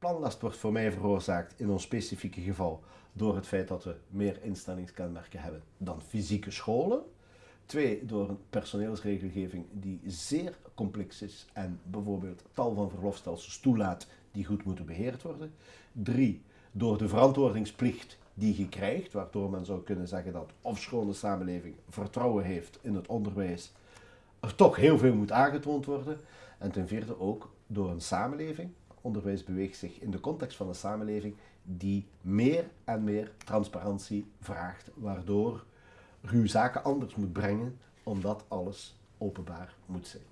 planlast wordt voor mij veroorzaakt in ons specifieke geval door het feit dat we meer instellingskenmerken hebben dan fysieke scholen. Twee, door een personeelsregelgeving die zeer complex is en bijvoorbeeld tal van verlofstelsels toelaat die goed moeten beheerd worden. Drie, door de verantwoordingsplicht die je krijgt, waardoor men zou kunnen zeggen dat ofschoon de samenleving vertrouwen heeft in het onderwijs, er toch heel veel moet aangetoond worden. En ten vierde ook door een samenleving, onderwijs beweegt zich in de context van een samenleving die meer en meer transparantie vraagt, waardoor u zaken anders moet brengen, omdat alles openbaar moet zijn.